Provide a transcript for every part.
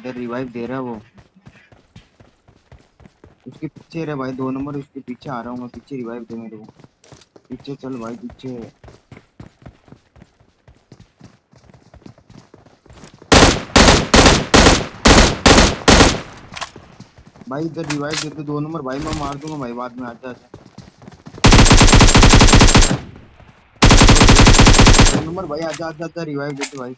इधर रिवाइव दे रहा है वो। उसके पीछे रे भाई, दो नंबर उसके पीछे आ रहा हूँ मैं, पीछे रिवाइव दे मेरे को। पीछे चल भाई, पीछे। भाई इधर रिवाइव देते दो नंबर भाई, मैं मार दूँगा भाई, बाद में आजा आजा दो नंबर भाई आजा आजा आजा रिवाइव देते भाई।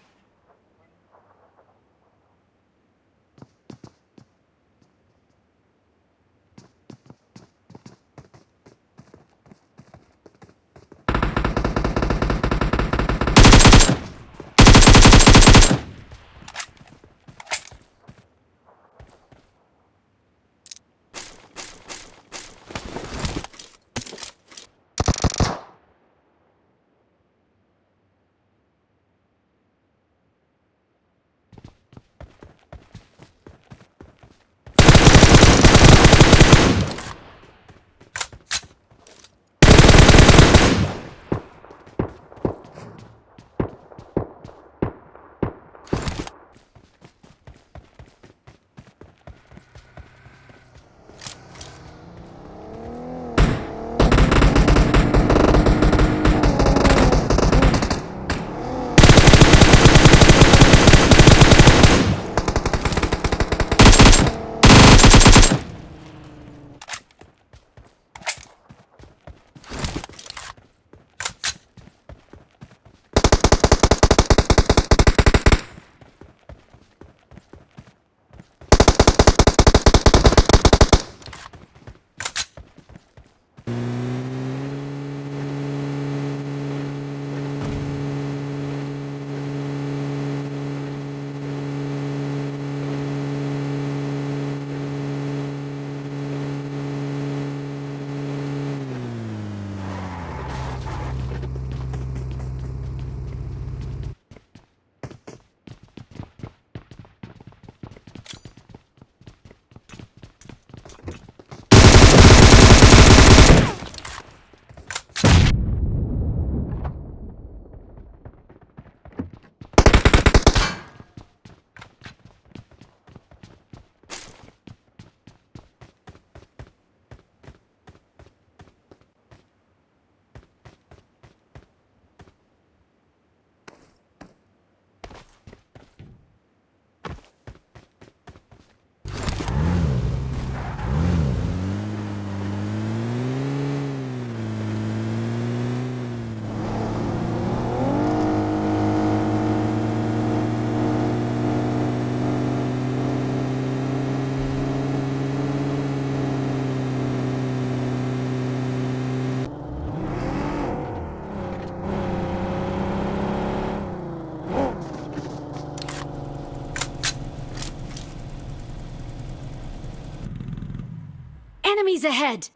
Enemies ahead!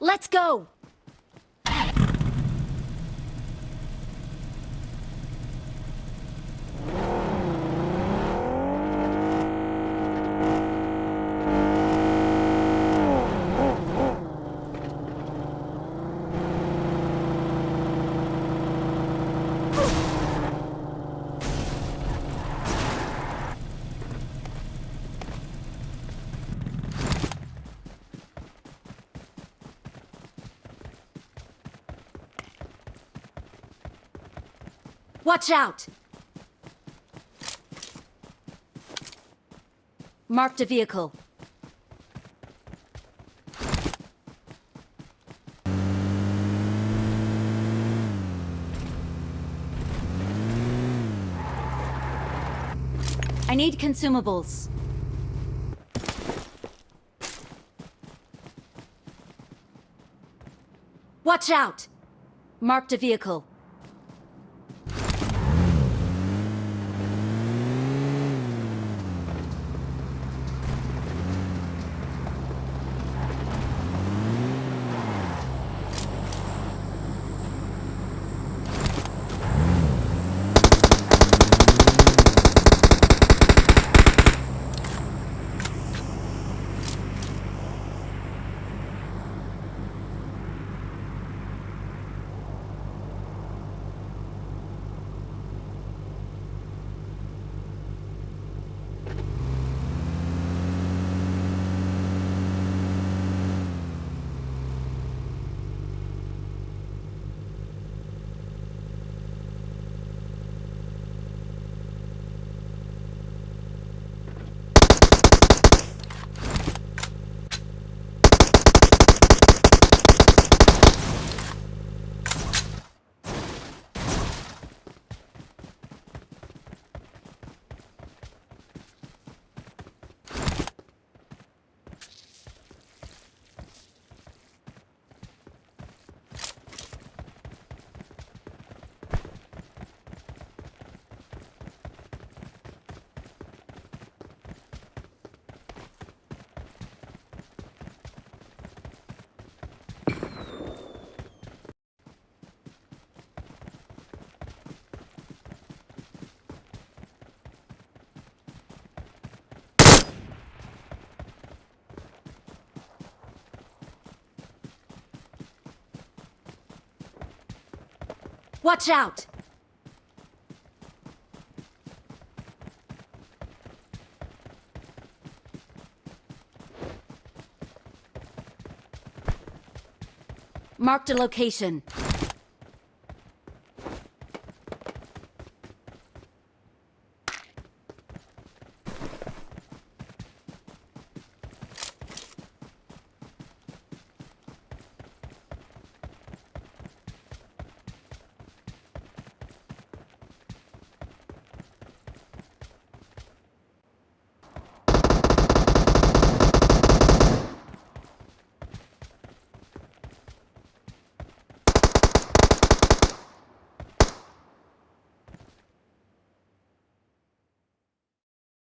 Let's go! Watch out! Marked a vehicle. I need consumables. Watch out! Marked a vehicle. Watch out! Marked a location.